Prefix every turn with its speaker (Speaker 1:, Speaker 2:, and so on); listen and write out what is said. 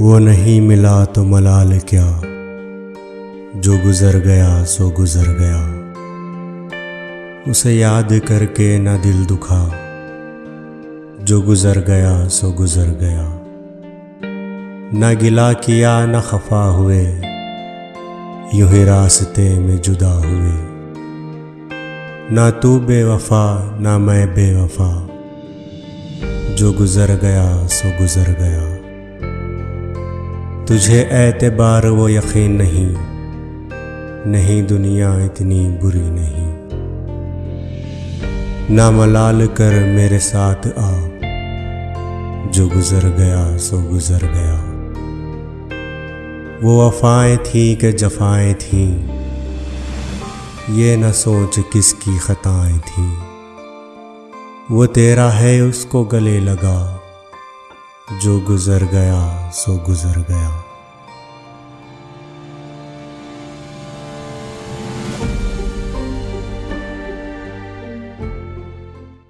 Speaker 1: वो नहीं मिला तो मलाल क्या? जो गुजर गया, सो गुजर गया। उसे याद करके न दिल दुखा। जो गुजर गया, सो गुजर गया। न गिला किया, न खफा हुए। यूँ ही रास्ते में जुदा हुए। ना तू बेवफा, ना मैं बेवफा। जो गुजर गया, सो गुजर गया। तुझे एतबार वो यकीन नहीं। नहीं दुनिया इतनी बुरी नहीं। ना मलाल कर मेरे साथ आ। जो गुजर गया, सो गुजर गया। वो वफाएँ थी कि जफाएँ थी। ये न सोच किसकी खताएँ थी। वो तेरा है, उसको गले लगा। जो गुजर गया सो गुजर गया।